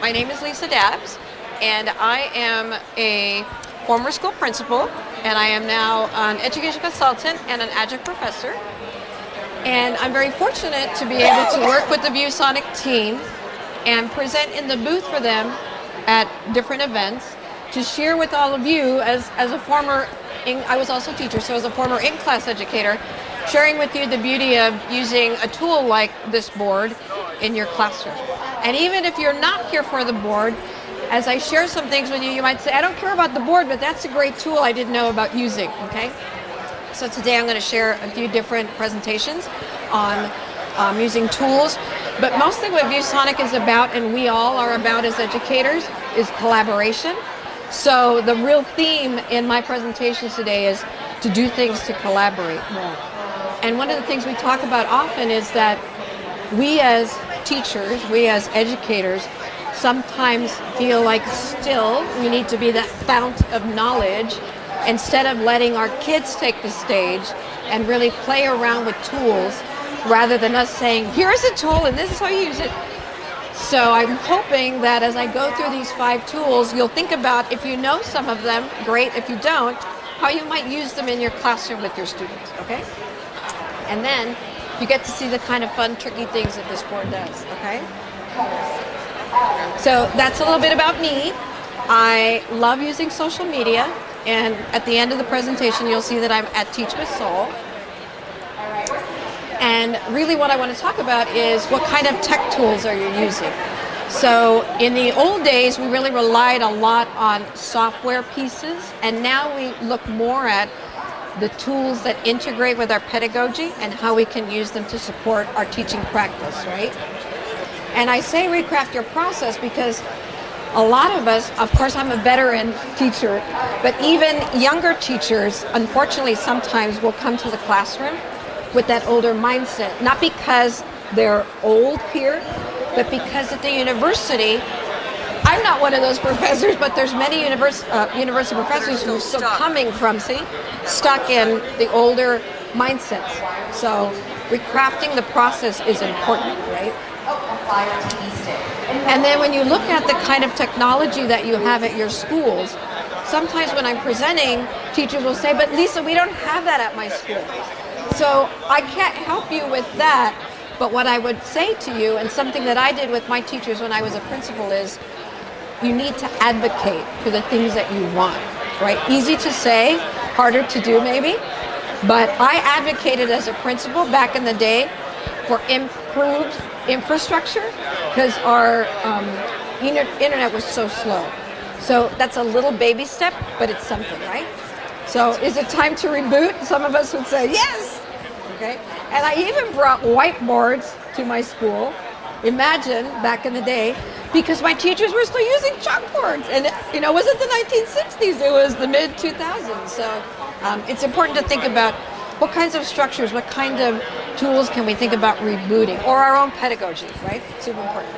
My name is Lisa Dabbs, and I am a former school principal, and I am now an education consultant and an adjunct professor. And I'm very fortunate to be able to work with the ViewSonic team and present in the booth for them at different events to share with all of you as, as a former, I was also a teacher, so as a former in-class educator, sharing with you the beauty of using a tool like this board in your classroom. And even if you're not here for the board, as I share some things with you, you might say, I don't care about the board, but that's a great tool I didn't know about using, okay? So today I'm going to share a few different presentations on um, using tools, but mostly what ViewSonic is about, and we all are about as educators, is collaboration. So the real theme in my presentations today is to do things to collaborate more. And one of the things we talk about often is that we as teachers, we as educators, sometimes feel like still we need to be that fount of knowledge instead of letting our kids take the stage and really play around with tools rather than us saying, here's a tool and this is how you use it. So I'm hoping that as I go through these five tools, you'll think about if you know some of them, great. If you don't, how you might use them in your classroom with your students, okay? And then you get to see the kind of fun, tricky things that this board does, okay? So that's a little bit about me. I love using social media, and at the end of the presentation, you'll see that I'm at Teach with Soul. And really what I want to talk about is what kind of tech tools are you using? So in the old days, we really relied a lot on software pieces, and now we look more at the tools that integrate with our pedagogy and how we can use them to support our teaching practice, right? And I say recraft your process because a lot of us, of course I'm a veteran teacher, but even younger teachers, unfortunately sometimes will come to the classroom with that older mindset, not because they're old here, but because at the university, I'm not one of those professors, but there's many univers uh, university professors who are still coming from, see, stuck in the older mindsets. So recrafting the process is important, right? And then when you look at the kind of technology that you have at your schools, sometimes when I'm presenting, teachers will say, but Lisa, we don't have that at my school. So I can't help you with that. But what I would say to you, and something that I did with my teachers when I was a principal is, you need to advocate for the things that you want, right? Easy to say, harder to do maybe, but I advocated as a principal back in the day for improved infrastructure because our um, internet was so slow. So that's a little baby step, but it's something, right? So is it time to reboot? Some of us would say yes. Okay. And I even brought whiteboards to my school. Imagine back in the day, because my teachers were still using chalkboards. And, you know, it wasn't the 1960s, it was the mid 2000s. So um, it's important to think about what kinds of structures, what kind of tools can we think about rebooting, or our own pedagogy, right? Super important.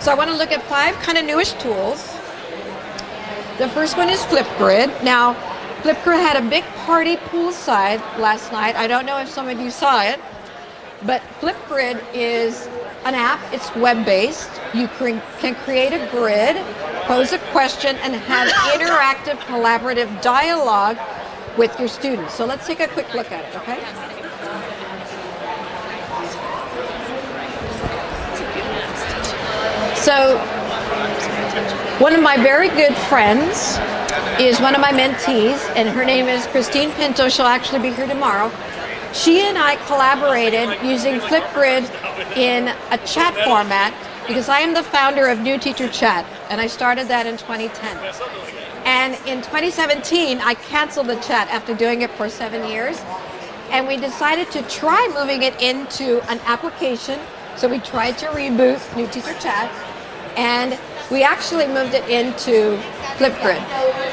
So I want to look at five kind of newish tools. The first one is Flipgrid. Now, Flipgrid had a big party poolside last night. I don't know if some of you saw it, but Flipgrid is an app, it's web-based. You can create a grid, pose a question, and have interactive collaborative dialogue with your students. So let's take a quick look at it, okay? So one of my very good friends is one of my mentees, and her name is Christine Pinto. She'll actually be here tomorrow. She and I collaborated using Flipgrid in a chat format because I am the founder of New Teacher Chat, and I started that in 2010. And in 2017, I canceled the chat after doing it for seven years, and we decided to try moving it into an application. So we tried to reboot New Teacher Chat, and we actually moved it into Flipgrid.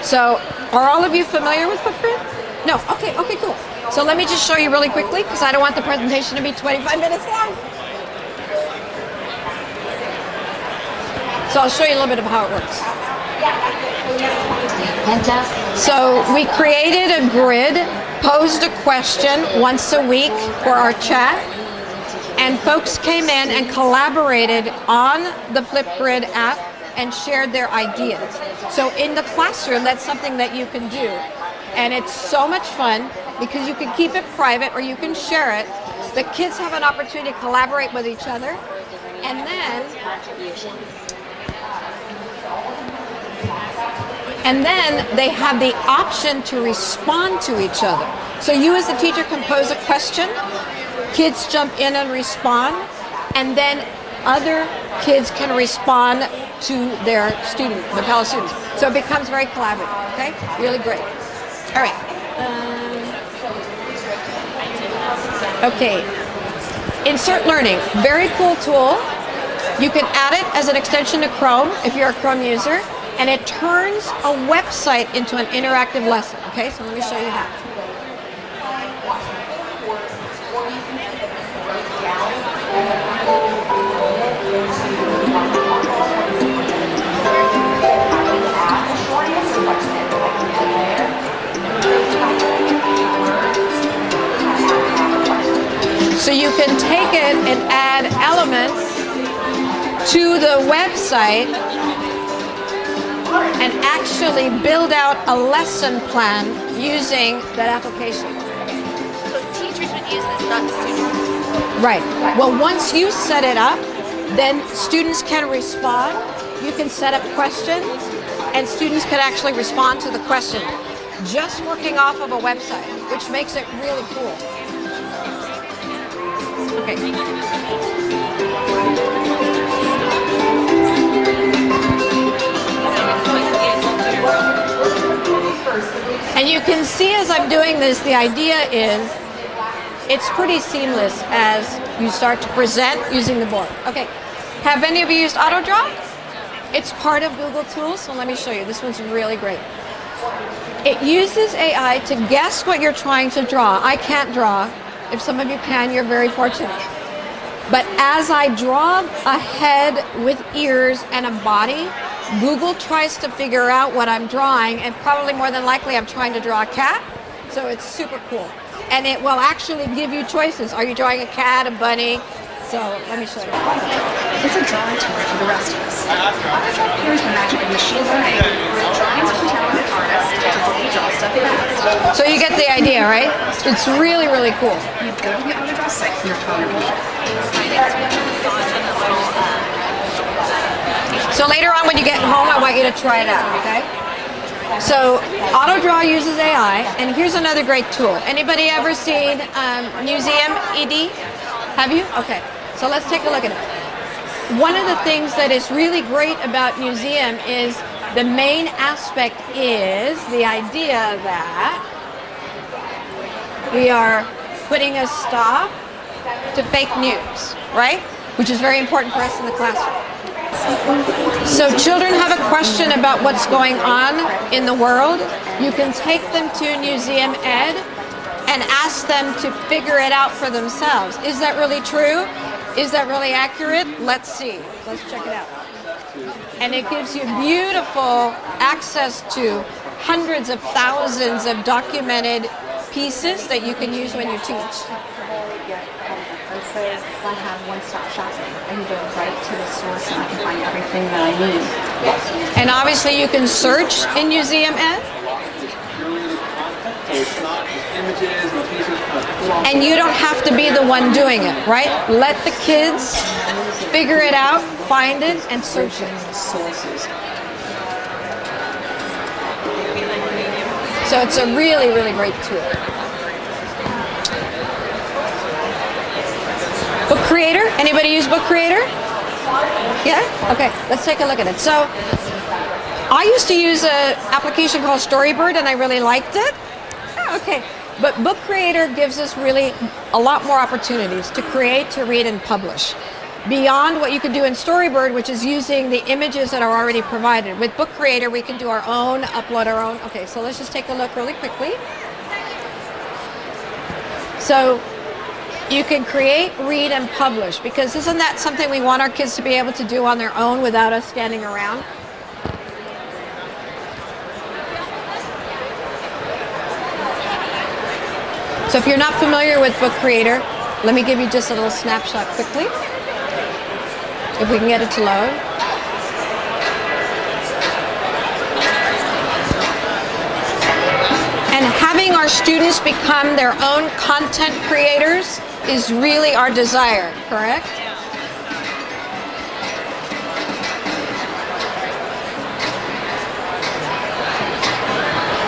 So are all of you familiar with Flipgrid? No, okay, okay, cool. So let me just show you really quickly because I don't want the presentation to be 25 minutes long. So I'll show you a little bit of how it works. So we created a grid, posed a question once a week for our chat, and folks came in and collaborated on the Flipgrid app and shared their ideas. So in the classroom, that's something that you can do. And it's so much fun because you can keep it private or you can share it. The kids have an opportunity to collaborate with each other. And then and then they have the option to respond to each other. So you as the teacher can pose a question, kids jump in and respond, and then other kids can respond to their student, the fellow students. So it becomes very collaborative, okay? Really great. All right. Um, okay. Insert Learning, very cool tool. You can add it as an extension to Chrome if you're a Chrome user and it turns a website into an interactive lesson. Okay, so let me show you how. So you can take it and add elements to the website and actually build out a lesson plan using that application. So teachers would use this, not students? Right. Well, once you set it up, then students can respond. You can set up questions, and students can actually respond to the question just working off of a website, which makes it really cool. Okay. And you can see as I'm doing this, the idea is it's pretty seamless as you start to present using the board. Okay, have any of you used AutoDraw? It's part of Google Tools, so let me show you. This one's really great. It uses AI to guess what you're trying to draw. I can't draw. If some of you can, you're very fortunate. But as I draw a head with ears and a body, Google tries to figure out what I'm drawing, and probably more than likely I'm trying to draw a cat. So it's super cool. And it will actually give you choices. Are you drawing a cat, a bunny? So let me show you. It's a drawing tour for the rest of us. Here's the magic of machine learning. Drawings from talented artists to help you draw stuff fast. So you get the idea, right? It's really, really cool. You go to the AutoDraw site from your phone or computer. So later on when you get home, I want you to try it out, okay? So AutoDraw uses AI, and here's another great tool. Anybody ever seen um, Museum ED? Have you? Okay, so let's take a look at it. One of the things that is really great about Newseum is the main aspect is the idea that we are putting a stop to fake news, right? Which is very important for us in the classroom. So children have a question about what's going on in the world. You can take them to Museum Ed and ask them to figure it out for themselves. Is that really true? Is that really accurate? Let's see. Let's check it out. And it gives you beautiful access to hundreds of thousands of documented pieces that you can use when you teach says I have one-stop shopping. I can go right to the source and I can find everything that I need. And obviously you can search in NewseumED. And you don't have to be the one doing it, right? Let the kids figure it out, find it, and search it. So it's a really, really great tool. Book Creator? Anybody use Book Creator? Yeah? Okay, let's take a look at it. So, I used to use an application called Storybird and I really liked it. Oh, okay, but Book Creator gives us really a lot more opportunities to create, to read, and publish. Beyond what you can do in Storybird, which is using the images that are already provided. With Book Creator, we can do our own, upload our own. Okay, so let's just take a look really quickly. So you can create, read, and publish because isn't that something we want our kids to be able to do on their own without us standing around? So if you're not familiar with Book Creator, Let me give you just a little snapshot quickly. If we can get it to load. And having our students become their own content creators is really our desire, correct?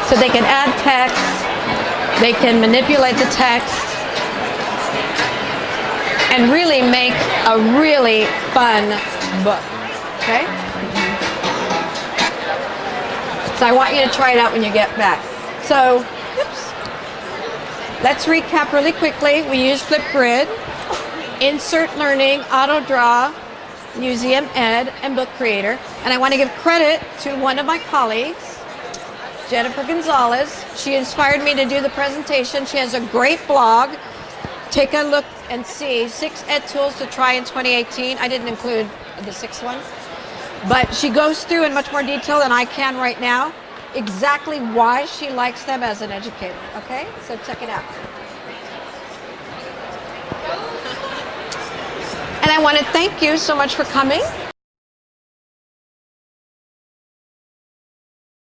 So they can add text, they can manipulate the text, and really make a really fun book. Okay? So I want you to try it out when you get back. So, oops. Let's recap really quickly. We use Flipgrid, Insert Learning, AutoDraw, NewseumED, and Book Creator. And I want to give credit to one of my colleagues, Jennifer Gonzalez. She inspired me to do the presentation. She has a great blog. Take a look and see six ed tools to try in 2018. I didn't include the sixth one, but she goes through in much more detail than I can right now exactly why she likes them as an educator. Okay, so check it out. And I want to thank you so much for coming.